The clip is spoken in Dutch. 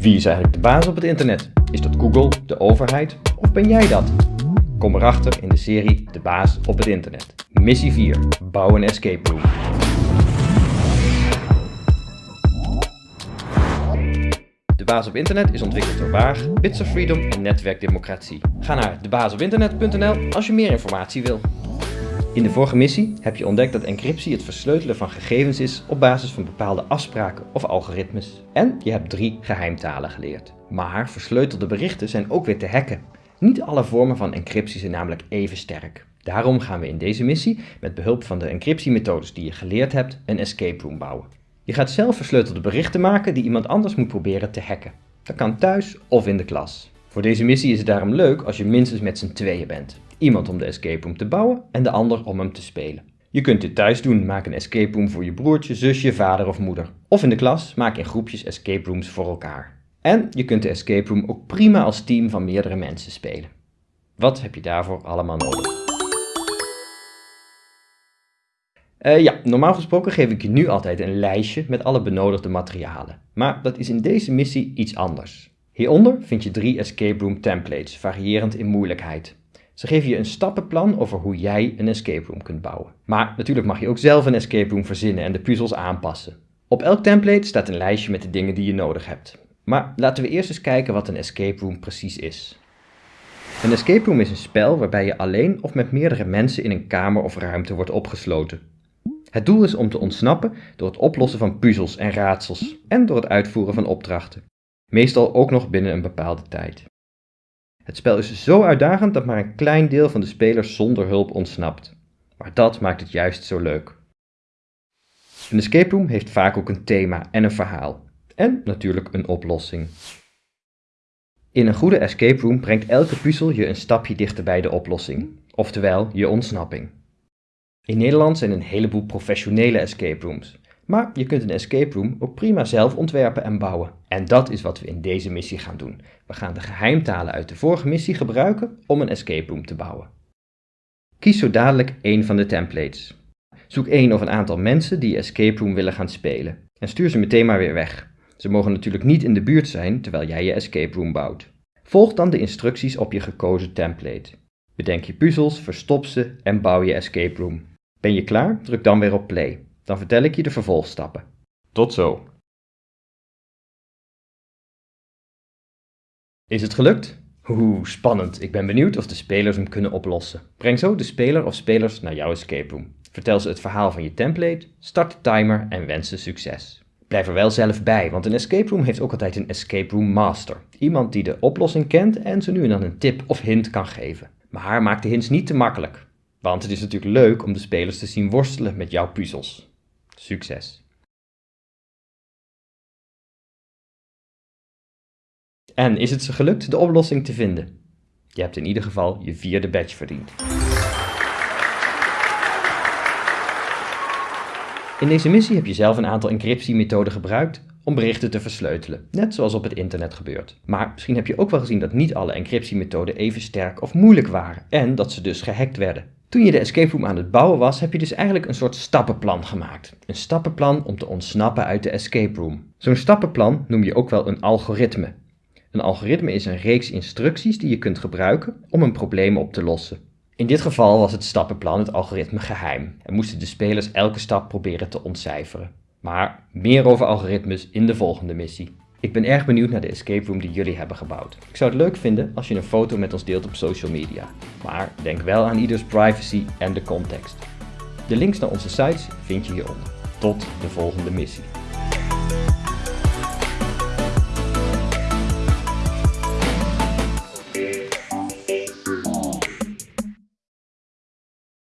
Wie is eigenlijk de baas op het internet? Is dat Google, de overheid of ben jij dat? Kom erachter in de serie De baas op het internet. Missie 4. Bouw een escape room. De baas op internet is ontwikkeld door Waag, Bits of Freedom en Netwerk Democratie. Ga naar debaasopinternet.nl als je meer informatie wil. In de vorige missie heb je ontdekt dat encryptie het versleutelen van gegevens is op basis van bepaalde afspraken of algoritmes. En je hebt drie geheimtalen geleerd. Maar versleutelde berichten zijn ook weer te hacken. Niet alle vormen van encryptie zijn namelijk even sterk. Daarom gaan we in deze missie met behulp van de encryptiemethodes die je geleerd hebt een escape room bouwen. Je gaat zelf versleutelde berichten maken die iemand anders moet proberen te hacken. Dat kan thuis of in de klas. Voor deze missie is het daarom leuk als je minstens met z'n tweeën bent. Iemand om de escape room te bouwen en de ander om hem te spelen. Je kunt dit thuis doen, maak een escape room voor je broertje, zusje, vader of moeder. Of in de klas, maak in groepjes escape rooms voor elkaar. En je kunt de escape room ook prima als team van meerdere mensen spelen. Wat heb je daarvoor allemaal nodig? Uh, ja, normaal gesproken geef ik je nu altijd een lijstje met alle benodigde materialen. Maar dat is in deze missie iets anders. Hieronder vind je drie escape room templates, variërend in moeilijkheid. Ze geven je een stappenplan over hoe jij een escape room kunt bouwen. Maar natuurlijk mag je ook zelf een escape room verzinnen en de puzzels aanpassen. Op elk template staat een lijstje met de dingen die je nodig hebt. Maar laten we eerst eens kijken wat een escape room precies is. Een escape room is een spel waarbij je alleen of met meerdere mensen in een kamer of ruimte wordt opgesloten. Het doel is om te ontsnappen door het oplossen van puzzels en raadsels en door het uitvoeren van opdrachten. Meestal ook nog binnen een bepaalde tijd. Het spel is zo uitdagend dat maar een klein deel van de spelers zonder hulp ontsnapt. Maar dat maakt het juist zo leuk. Een escape room heeft vaak ook een thema en een verhaal. En natuurlijk een oplossing. In een goede escape room brengt elke puzzel je een stapje dichter bij de oplossing, oftewel je ontsnapping. In Nederland zijn een heleboel professionele escape rooms, maar je kunt een escape room ook prima zelf ontwerpen en bouwen. En dat is wat we in deze missie gaan doen. We gaan de geheimtalen uit de vorige missie gebruiken om een escape room te bouwen. Kies zo dadelijk één van de templates. Zoek één of een aantal mensen die escape room willen gaan spelen. En stuur ze meteen maar weer weg. Ze mogen natuurlijk niet in de buurt zijn terwijl jij je escape room bouwt. Volg dan de instructies op je gekozen template. Bedenk je puzzels, verstop ze en bouw je escape room. Ben je klaar? Druk dan weer op play. Dan vertel ik je de vervolgstappen. Tot zo! Is het gelukt? Oeh, spannend. Ik ben benieuwd of de spelers hem kunnen oplossen. Breng zo de speler of spelers naar jouw escape room. Vertel ze het verhaal van je template, start de timer en wens ze succes. Blijf er wel zelf bij, want een escape room heeft ook altijd een escape room master. Iemand die de oplossing kent en ze nu en dan een tip of hint kan geven. Maar maak de hints niet te makkelijk. Want het is natuurlijk leuk om de spelers te zien worstelen met jouw puzzels. Succes! En is het ze gelukt de oplossing te vinden? Je hebt in ieder geval je vierde badge verdiend. In deze missie heb je zelf een aantal encryptiemethoden gebruikt om berichten te versleutelen, net zoals op het internet gebeurt. Maar misschien heb je ook wel gezien dat niet alle encryptiemethoden even sterk of moeilijk waren en dat ze dus gehackt werden. Toen je de escape room aan het bouwen was, heb je dus eigenlijk een soort stappenplan gemaakt. Een stappenplan om te ontsnappen uit de escape room. Zo'n stappenplan noem je ook wel een algoritme. Een algoritme is een reeks instructies die je kunt gebruiken om een probleem op te lossen. In dit geval was het stappenplan het algoritme geheim en moesten de spelers elke stap proberen te ontcijferen. Maar meer over algoritmes in de volgende missie. Ik ben erg benieuwd naar de escape room die jullie hebben gebouwd. Ik zou het leuk vinden als je een foto met ons deelt op social media. Maar denk wel aan ieders privacy en de context. De links naar onze sites vind je hieronder. Tot de volgende missie.